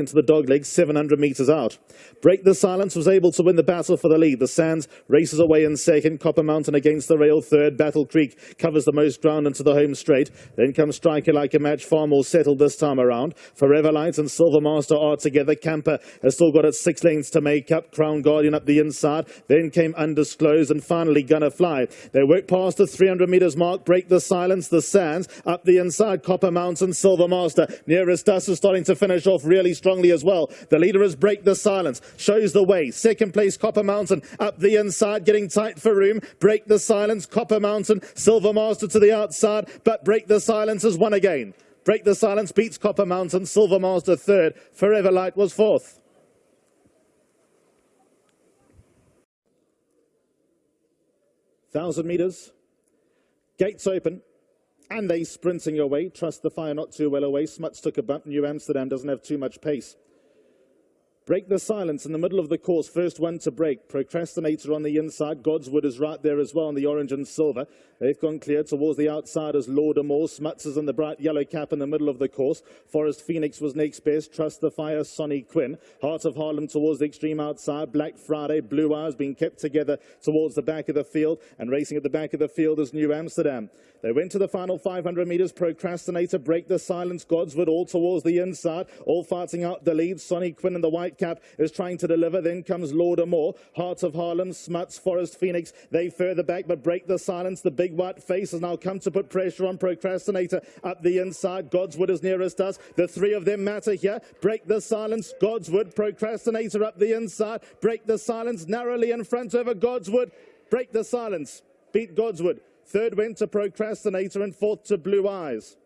into the dogleg 700 metres out. Break the Silence was able to win the battle for the lead. The Sands races away in second. Copper Mountain against the rail third. Battle Creek covers the most ground into the home straight. Then comes Striker Like a Match, far more settled this time around. Forever Light and Silver Master are together. Camper has still got its six lanes to make up. Crown Guardian up the inside. Then came Undisclosed and finally Gonna Fly. They work past the 300 metres mark. Break the Silence. The Sands up the inside. Copper Mountain, Silver Master. Nearest us is starting to finish off really strongly as well. The leader has break the silence, shows the way. Second place, Copper Mountain up the inside, getting tight for room. Break the silence, Copper Mountain, Silver Master to the outside, but break the silence has won again. Break the silence beats Copper Mountain, Silver Master third, Forever Light was fourth. Thousand meters, gates open. And they sprinting away. Trust the fire not too well away. Smuts took a bump. New Amsterdam doesn't have too much pace. Break the silence in the middle of the course. First one to break. Procrastinator on the inside. Godswood is right there as well in the orange and silver. They've gone clear towards the outside as Laudamore. Smuts is in the bright yellow cap in the middle of the course. Forest Phoenix was next best. Trust the Fire, Sonny Quinn. Heart of Harlem towards the extreme outside. Black Friday, Blue Eyes being kept together towards the back of the field. And racing at the back of the field is New Amsterdam. They went to the final 500 metres. Procrastinator, Break the Silence, Godswood all towards the inside. All fighting out the lead. Sonny Quinn in the white cap is trying to deliver. Then comes Laudamore. Hearts of Harlem, Smuts, Forest Phoenix. They further back, but break the silence. The big white face has now come to put pressure on Procrastinator up the inside. Godswood is nearest us. The three of them matter here. Break the silence. Godswood, Procrastinator up the inside. Break the silence narrowly in front over Godswood. Break the silence. Beat Godswood. Third went to Procrastinator and fourth to Blue Eyes.